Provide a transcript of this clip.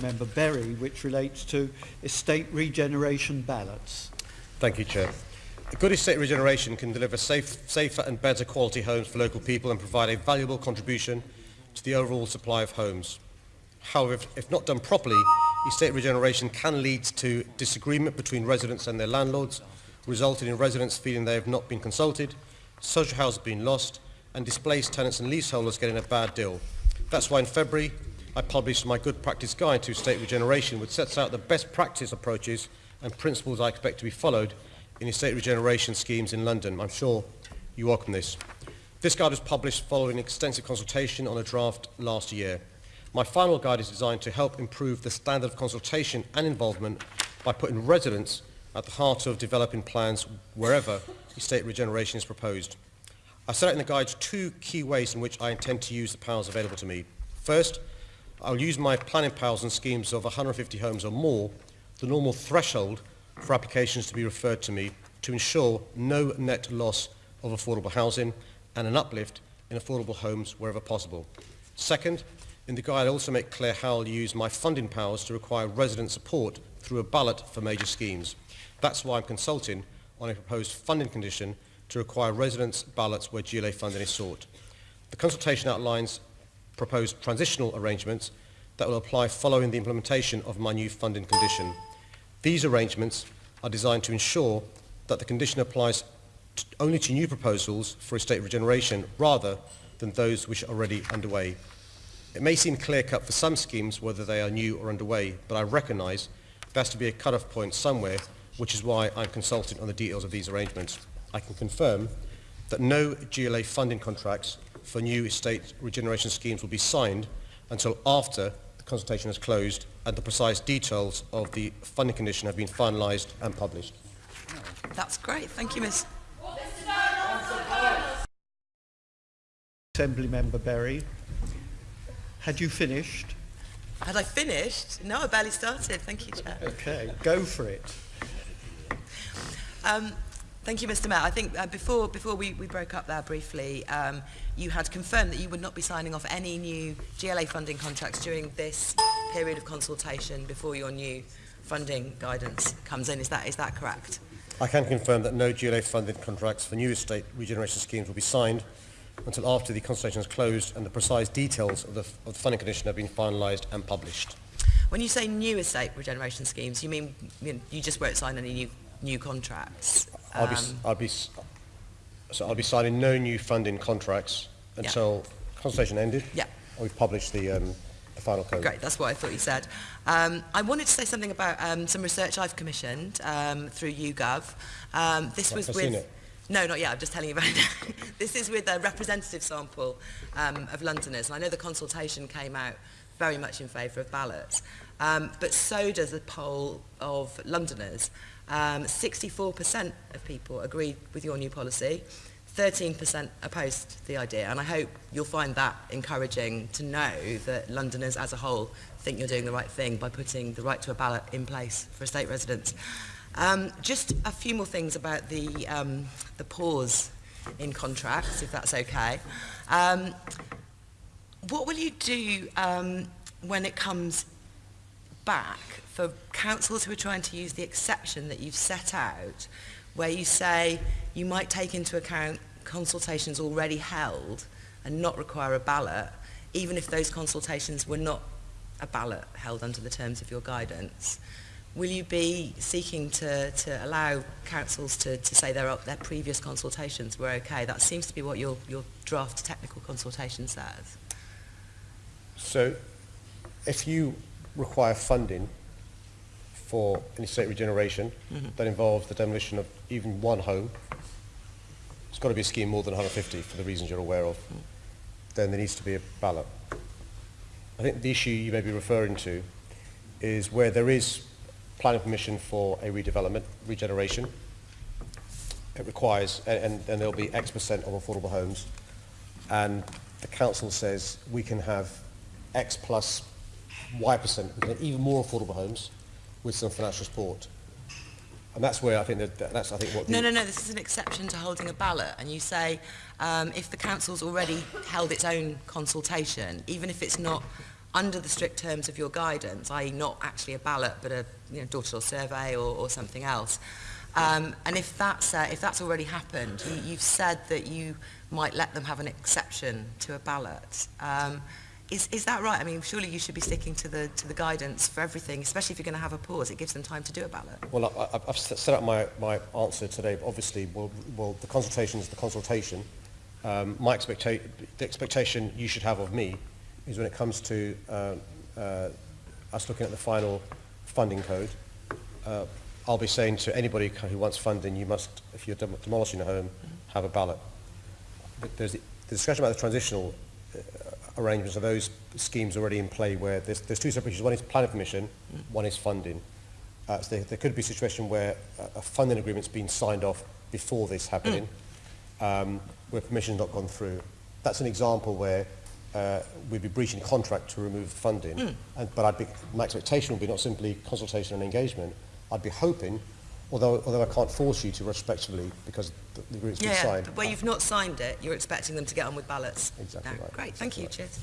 Member Berry, which relates to estate regeneration ballots. Thank you, Chair. A good estate regeneration can deliver safe, safer and better quality homes for local people and provide a valuable contribution to the overall supply of homes. However, if, if not done properly, estate regeneration can lead to disagreement between residents and their landlords, resulting in residents feeling they have not been consulted, social housing being lost, and displaced tenants and leaseholders getting a bad deal. That's why in February I published my Good Practice Guide to Estate Regeneration, which sets out the best practice approaches and principles I expect to be followed in estate regeneration schemes in London. I'm sure you welcome this. This guide was published following extensive consultation on a draft last year. My final guide is designed to help improve the standard of consultation and involvement by putting residents at the heart of developing plans wherever estate regeneration is proposed. I set out in the guide two key ways in which I intend to use the powers available to me. First, I'll use my planning powers and schemes of 150 homes or more, the normal threshold for applications to be referred to me to ensure no net loss of affordable housing and an uplift in affordable homes wherever possible. Second, in the guide I also make clear how I'll use my funding powers to require resident support through a ballot for major schemes. That's why I'm consulting on a proposed funding condition to require residents' ballots where GLA funding is sought. The consultation outlines proposed transitional arrangements that will apply following the implementation of my new funding condition. These arrangements are designed to ensure that the condition applies only to new proposals for estate regeneration rather than those which are already underway. It may seem clear-cut for some schemes whether they are new or underway, but I recognise there has to be a cut-off point somewhere, which is why I'm consulting on the details of these arrangements. I can confirm that no GLA funding contracts for new estate regeneration schemes will be signed until after the consultation has closed and the precise details of the funding condition have been finalised and published. That's great. Thank you, Ms. Assembly Member Berry, had you finished? Had I finished? No, I barely started. Thank you, Chair. Okay, go for it. Um, thank you, Mr Mayor. I think uh, before, before we, we broke up there briefly, um, you had confirmed that you would not be signing off any new GLA funding contracts during this period of consultation before your new funding guidance comes in. Is that, is that correct? I can confirm that no GLA funded contracts for new estate regeneration schemes will be signed until after the consultation is closed and the precise details of the, of the funding condition have been finalised and published. When you say new estate regeneration schemes, you mean you, know, you just won't sign any new, new contracts? I'll be, um, I'll be, so I'll be signing no new funding contracts until yeah. consultation ended. Yeah. We've published the, um, the final code. Great, that's what I thought you said. Um, I wanted to say something about um, some research I've commissioned um, through YouGov. Um, this right, was I've with... Seen it. No, not yet. I'm just telling you about it. this is with a representative sample um, of Londoners. And I know the consultation came out very much in favour of ballots. Um, but so does the poll of Londoners. Um, 64% of people agreed with your new policy, 13% opposed the idea, and I hope you'll find that encouraging to know that Londoners as a whole think you're doing the right thing by putting the right to a ballot in place for estate residents. Um, just a few more things about the, um, the pause in contracts, if that's okay. Um, what will you do um, when it comes back for councils who are trying to use the exception that you've set out, where you say you might take into account consultations already held and not require a ballot, even if those consultations were not a ballot held under the terms of your guidance? Will you be seeking to, to allow councils to, to say their, their previous consultations were okay? That seems to be what your, your draft technical consultation says. So if you require funding for an estate regeneration mm-hmm. that involves the demolition of even one home, it's got to be a scheme more than 150 for the reasons you're aware of, mm-hmm. then there needs to be a ballot. I think the issue you may be referring to is where there is planning permission for a redevelopment, regeneration. It requires, and, and, and there'll be X percent of affordable homes, and the council says we can have X plus Y percent, can have even more affordable homes with some financial support. And that's where I think that, that- that's I think what No, no, no, this is an exception to holding a ballot. And you say um, if the council's already held its own consultation, even if it's not under the strict terms of your guidance, i.e. not actually a ballot but a you know, door-to-door survey or, or something else. Um, and if that's, uh, if that's already happened, you, you've said that you might let them have an exception to a ballot. Um, is, is that right? I mean, surely you should be sticking to the, to the guidance for everything, especially if you're going to have a pause. It gives them time to do a ballot. Well, I, I've set out my, my answer today. but Obviously, well, well, the consultation is the consultation. Um, my expecta- the expectation you should have of me is when it comes to uh, uh, us looking at the final funding code, uh, I'll be saying to anybody who wants funding, you must, if you're dem- demolishing a home, have a ballot. But there's the, the discussion about the transitional uh, arrangements of those schemes already in play where there's, there's two separate issues. One is planning permission, one is funding. Uh, so there, there could be a situation where a, a funding agreement's been signed off before this happening, um, where permission's not gone through. That's an example where uh, we'd be breaching contract to remove funding. And, but I'd be, my expectation would be not simply consultation and engagement. I'd be hoping, although, although I can't force you to retrospectively because the, the agreement's been Yeah, yeah, signed. but where you've not signed it, you're expecting them to get on with ballots. Exactly No, right. Great, thank you, Exactly cheers.